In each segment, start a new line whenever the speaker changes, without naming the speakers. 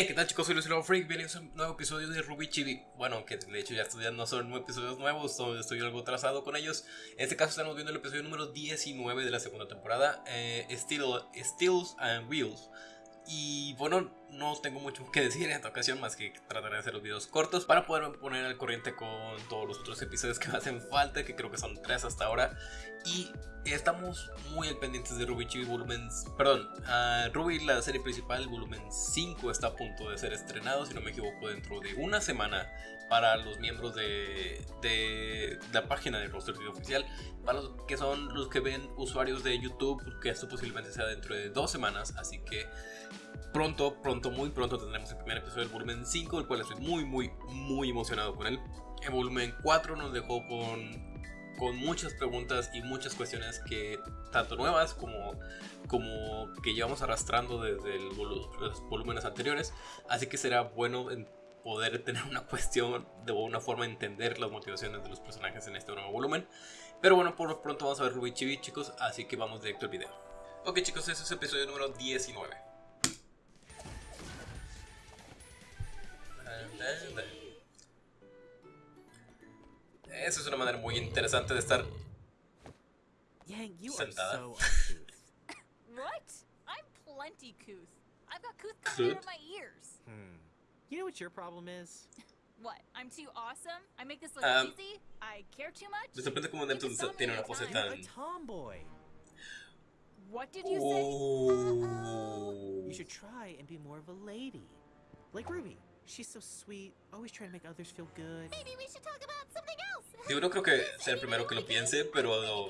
Hey, ¿qué tal chicos? Soy Luciano Freak, bienvenidos a un nuevo episodio de Ruby Chibi. Bueno, que de hecho ya estos días no son episodios nuevos, estoy algo atrasado con ellos. En este caso estamos viendo el episodio número 19 de la segunda temporada eh, Steels and Wheels. Y bueno, no tengo mucho que decir en esta ocasión más que tratar de hacer los videos cortos para poder poner al corriente con todos los otros episodios que me hacen falta, que creo que son tres hasta ahora. Y estamos muy al pendientes de Ruby Chibi volumen, perdón, uh, Ruby la serie principal, volumen 5 está a punto de ser estrenado, si no me equivoco, dentro de una semana para los miembros de, de la página de Roster Oficial, para los que son los que ven usuarios de YouTube, que esto posiblemente sea dentro de dos semanas, así que pronto, pronto, muy pronto tendremos el primer episodio del volumen 5, el cual estoy muy, muy, muy emocionado con él. El volumen 4 nos dejó con, con muchas preguntas y muchas cuestiones que tanto nuevas como, como que llevamos arrastrando desde los volúmenes anteriores, así que será bueno poder tener una cuestión de una forma de entender las motivaciones de los personajes en este nuevo volumen. Pero bueno, por lo pronto vamos a ver Ruby Chibi, chicos, así que vamos directo al video. Ok chicos, ese es el episodio número 19. Esa es una manera muy interesante de estar sentada.
what? I'm plenty couth. I've got couth coming out of my ears.
Hmm. You know what your problem is?
What? I'm too awesome? I make this look um, easy? I care too much?
Me sorprende como Neptune tiene una pose tan...
tomboy.
What did you
oh. say? You should try and be more of a lady. Like Ruby. She's so sweet, always trying to make others feel good.
Maybe we should talk about something else.
Digo, no creo que sea el primero que lo piense, pero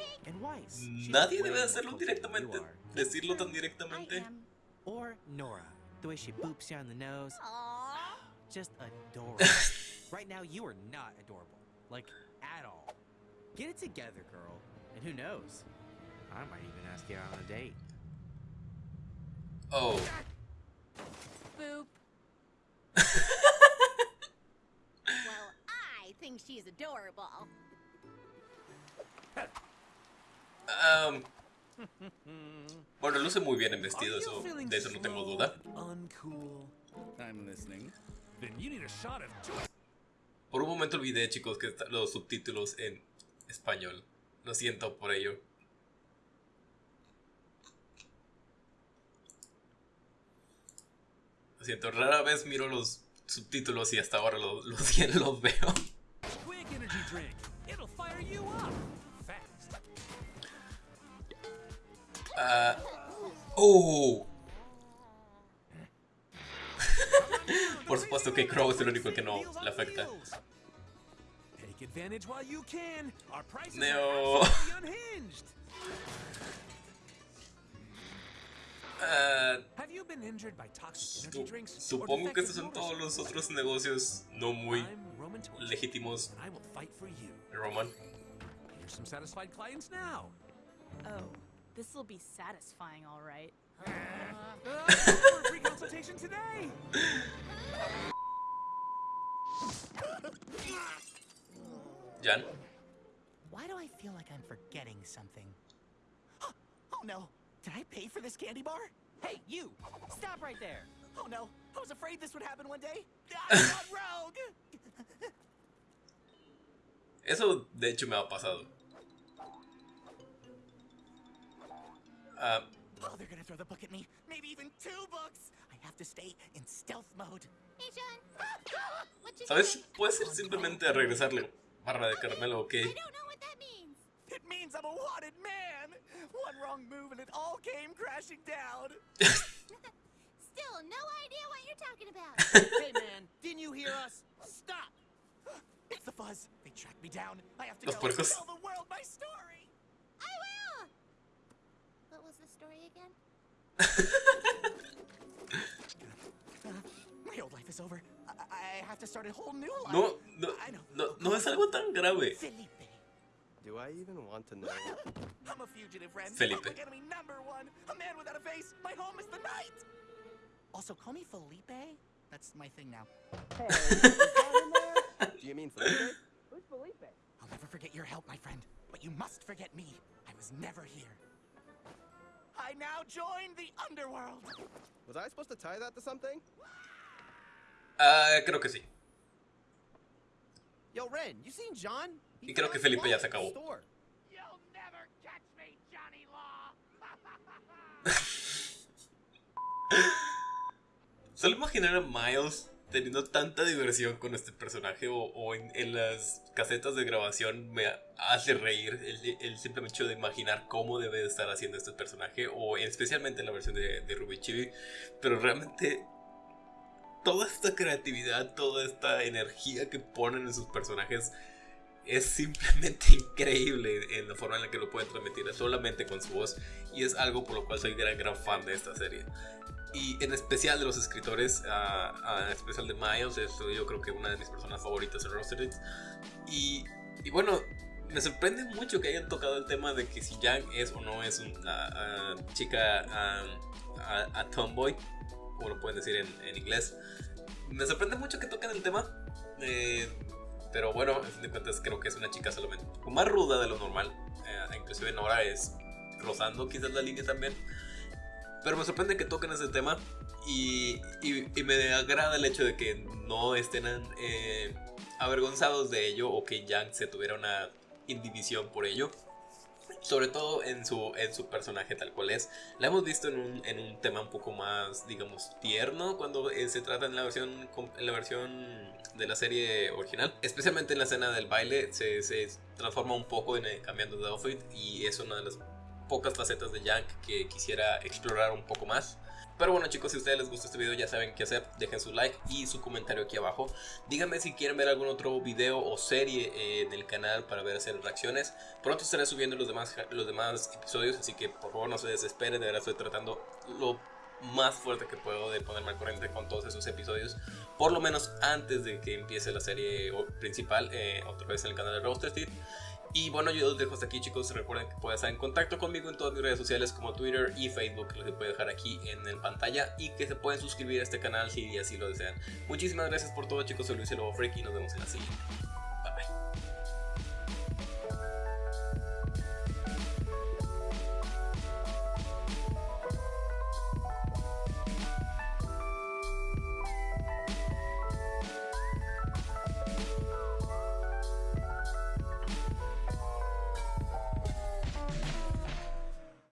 nadie debe hacerlo directamente, decirlo tan directamente.
Or Nora, the way she boops you on the nose. Just adorable. right now, you are not adorable, like at all. Get it together, girl. And who knows? I might even ask you out on a date.
Oh.
Adorable.
Um, bueno, luce muy bien en vestido, eso, de eso no tengo duda. Por un momento olvidé, chicos, que los subtítulos en español. Lo siento por ello. Lo siento, rara vez miro los subtítulos y hasta ahora los, los, los veo. Uh, oh. Por supuesto que Crow es el único que no le afecta. Neo. Uh, supongo que estos son todos los otros negocios no muy legítimos. And I will fight for you. Roman.
Here's some satisfied clients now. Oh, this will be satisfying, all right. Uh, free consultation today.
Jan.
Why do I feel like I'm forgetting something? Oh no! Did I pay for this candy bar? Hey, you! Stop right there! Oh no! I was afraid this would happen one day! I got rogue!
Eso de hecho me ha pasado.
Uh, oh, they're gonna throw the book at me. Maybe even two books. I have to stay in stealth mode.
Hey, John.
¿Sabes? Puedes ir simplemente regresarle barra de caramelo, ¿ok?
I don't know what that means.
It means I'm a wanted man. One wrong move and it all came crashing down.
Still, no idea what you're talking about.
hey, man, didn't you hear us? Stop! It's. They tracked me down. I have to Los go puercos. tell the world my story.
I will. What was the story again?
uh, my old life is over. I, I have to start a whole new life.
No, no, no, no es algo tan grave.
Felipe.
Do I even want to know?
I'm a fugitive friend.
Felipe.
Public enemy number one. A man without a face. My home is the night. Also, call me Felipe. That's my thing now.
Hey,
I
supposed to tie that to something?
Ah, creo que sí.
Yo, Ren, you seen John?
Y creo que Felipe ya se acabó.
store.
You'll never catch me, Johnny Law.
Solo imaginar a Miles teniendo tanta diversión con este personaje o, o en, las casetas de grabación me hace reír el, el simple hecho de imaginar cómo debe de estar haciendo este personaje o especialmente en la versión de, de Ruby Chibi. Pero realmente toda esta creatividad toda esta energía que ponen en sus personajes es simplemente increíble en la forma en la que lo pueden transmitir solamente con su voz y es algo por lo cual soy gran gran fan de esta serie y en especial de los escritores, ah, ah, en especial de Miles, es yo creo que una de mis personas favoritas en Rostered. Y, y bueno, me sorprende mucho que hayan tocado el tema de que si Yang es o no es una chica ah, a, tomboy, como lo pueden decir en, en, inglés. Me sorprende mucho que toquen el tema. Eh, pero bueno, a fin de cuentas creo que es una chica solamente un más ruda de lo normal. Eh, inclusive Nora es rozando quizás la línea también. Pero me sorprende que toquen ese tema y, y, y, me agrada el hecho de que no estén eh, avergonzados de ello o que Yang se tuviera una indivisión por ello. Sobre todo en su, en su personaje tal cual es. La hemos visto en un, en un tema un poco más, digamos, tierno cuando eh, se trata en la versión, en la versión de la serie original. Especialmente en la escena del baile se, se transforma un poco en, eh, cambiando de outfit y es una de las pocas facetas de Yang que quisiera explorar un poco más. Pero bueno chicos, si a ustedes les gusta este video ya saben qué hacer, dejen su like y su comentario aquí abajo. Díganme si quieren ver algún otro video o serie eh, en canal para ver hacer reacciones. Pronto estaré subiendo los demás, los demás episodios, así que por favor no se desesperen, de verdad estoy tratando lo más fuerte que puedo de ponerme al corriente con todos esos episodios. Por lo menos antes de que empiece la serie principal, eh, otra vez en el canal de Roasted. Y bueno, yo los dejo hasta aquí chicos, recuerden que pueden estar en contacto conmigo en todas mis redes sociales como Twitter y Facebook, que puedo dejar aquí en la pantalla y que se pueden suscribir a este canal si así lo desean. Muchísimas gracias por todo chicos, soy Luis el Lobo Freak y nos vemos en la siguiente.